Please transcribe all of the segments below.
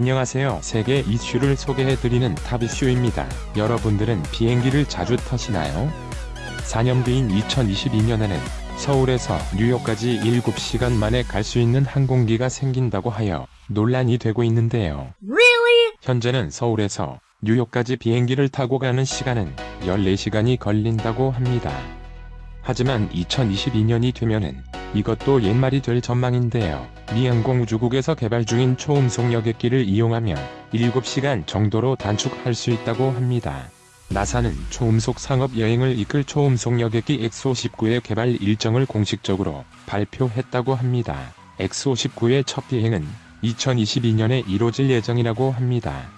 안녕하세요. 세계 이슈를 소개해드리는 탑이슈입니다. 여러분들은 비행기를 자주 타시나요? 4년 뒤인 2022년에는 서울에서 뉴욕까지 7시간 만에 갈 수 있는 항공기가 생긴다고 하여 논란이 되고 있는데요. Really? 현재는 서울에서 뉴욕까지 비행기를 타고 가는 시간은 14시간이 걸린다고 합니다. 하지만 2022년이 되면은 이것도 옛말이 될 전망인데요. 미 항공우주국에서 개발 중인 초음속 여객기를 이용하면 7시간 정도로 단축할 수 있다고 합니다. 나사는 초음속 상업 여행을 이끌 초음속 여객기 엑소-19의 개발 일정을 공식적으로 발표했다고 합니다. 엑소-19의 첫 비행은 2022년에 이뤄질 예정이라고 합니다.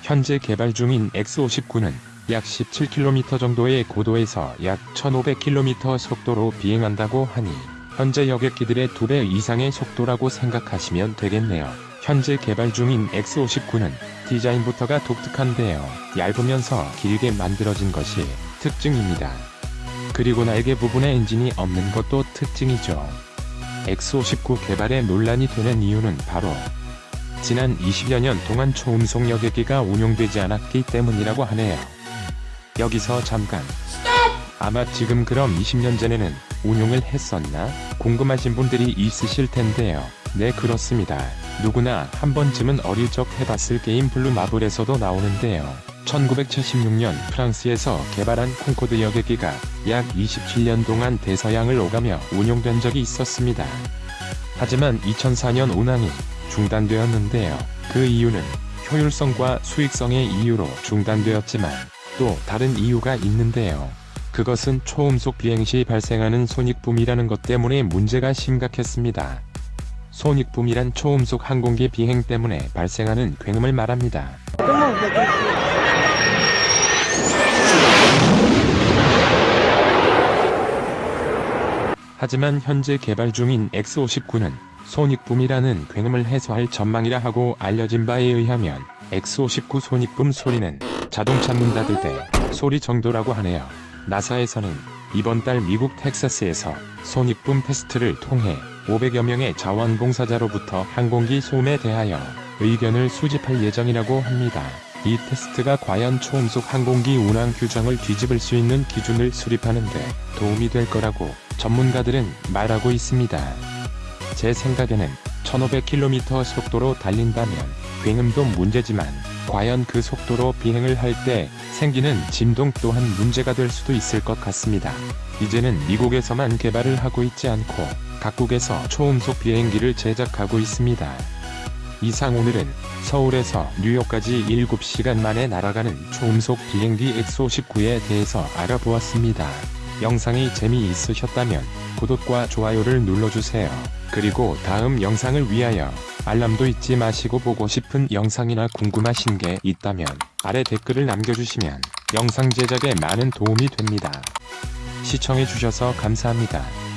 현재 개발 중인 엑소-19는 약 17km 정도의 고도에서 약 1500km 속도로 비행한다고 하니 현재 여객기들의 2배 이상의 속도라고 생각하시면 되겠네요. 현재 개발 중인 엑소-19는 디자인부터가 독특한데요. 얇으면서 길게 만들어진 것이 특징입니다. 그리고 날개 부분에 엔진이 없는 것도 특징이죠. 엑소-19 개발에 논란이 되는 이유는 바로 지난 20여 년 동안 초음속 여객기가 운용되지 않았기 때문이라고 하네요. 여기서 잠깐 아마 지금 그럼 20년 전에는 운용을 했었나? 궁금하신 분들이 있으실 텐데요. 네 그렇습니다. 누구나 한 번쯤은 어릴 적 해봤을 게임 블루 마블에서도 나오는데요. 1976년 프랑스에서 개발한 콩코드 여객기가 약 27년 동안 대서양을 오가며 운용된 적이 있었습니다. 하지만 2004년 운항이 중단되었는데요. 그 이유는 효율성과 수익성의 이유로 중단되었지만 또 다른 이유가 있는데요. 그것은 초음속 비행 시 발생하는 손익붐이라는 것 때문에 문제가 심각했습니다. 손익붐이란 초음속 항공기 비행 때문에 발생하는 굉음을 말합니다. 하지만 현재 개발 중인 X59는 손익붐이라는 굉음을 해소할 전망이라 하고 알려진 바에 의하면 X59 손익붐 소리는 자동차 문 닫을 때 소리 정도라고 하네요. 나사에서는 이번 달 미국 텍사스에서 손익붐 테스트를 통해 500여 명의 자원봉사자로부터 항공기 소음에 대하여 의견을 수집할 예정이라고 합니다. 이 테스트가 과연 초음속 항공기 운항 규정을 뒤집을 수 있는 기준을 수립하는 데 도움이 될 거라고 전문가들은 말하고 있습니다. 제 생각에는 1500km 속도로 달린다면 굉음도 문제지만 과연 그 속도로 비행을 할 때 생기는 진동 또한 문제가 될 수도 있을 것 같습니다. 이제는 미국에서만 개발을 하고 있지 않고 각국에서 초음속 비행기를 제작하고 있습니다. 이상 오늘은 서울에서 뉴욕까지 7시간 만에 날아가는 초음속 비행기 엑소19에 대해서 알아보았습니다. 영상이 재미있으셨다면 구독과 좋아요를 눌러주세요. 그리고 다음 영상을 위하여 알람도 잊지 마시고 보고 싶은 영상이나 궁금하신 게 있다면 아래 댓글을 남겨주시면 영상 제작에 많은 도움이 됩니다. 시청해주셔서 감사합니다.